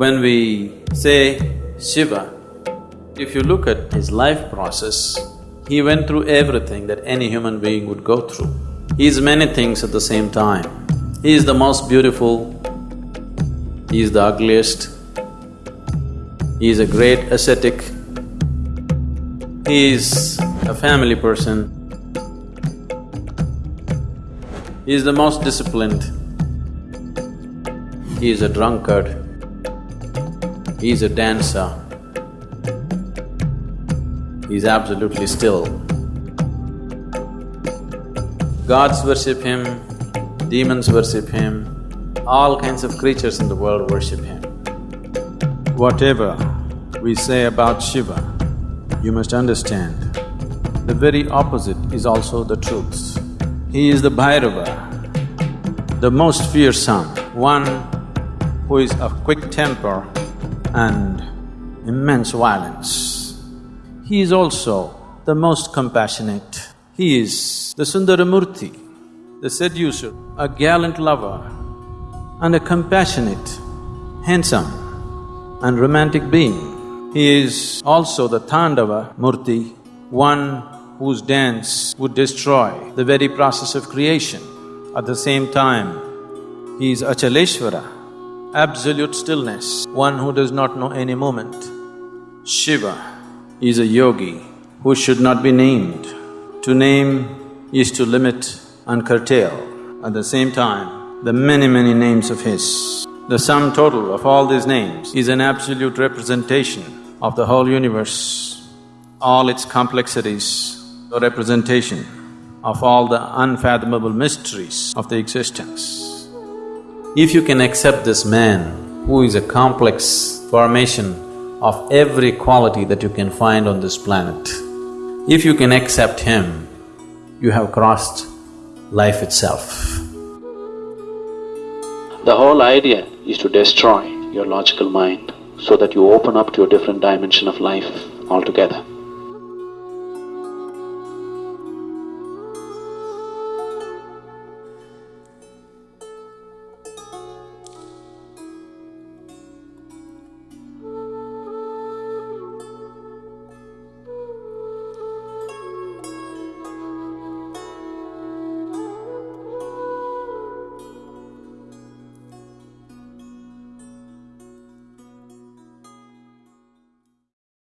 When we say Shiva, if you look at his life process, he went through everything that any human being would go through. He is many things at the same time. He is the most beautiful, he is the ugliest, he is a great ascetic, he is a family person, he is the most disciplined, he is a drunkard, he is a dancer, he is absolutely still. Gods worship him, demons worship him, all kinds of creatures in the world worship him. Whatever we say about Shiva, you must understand, the very opposite is also the truth. He is the Bhairava, the most fearsome, one who is of quick temper and immense violence. He is also the most compassionate. He is the Sundaramurti, the seducer, a gallant lover and a compassionate, handsome and romantic being. He is also the Tandava Murti, one whose dance would destroy the very process of creation. At the same time, he is Achaleshwara, absolute stillness, one who does not know any moment. Shiva is a yogi who should not be named. To name is to limit and curtail. At the same time, the many, many names of His, the sum total of all these names is an absolute representation of the whole universe, all its complexities, the representation of all the unfathomable mysteries of the existence. If you can accept this man, who is a complex formation of every quality that you can find on this planet, if you can accept him, you have crossed life itself. The whole idea is to destroy your logical mind so that you open up to a different dimension of life altogether.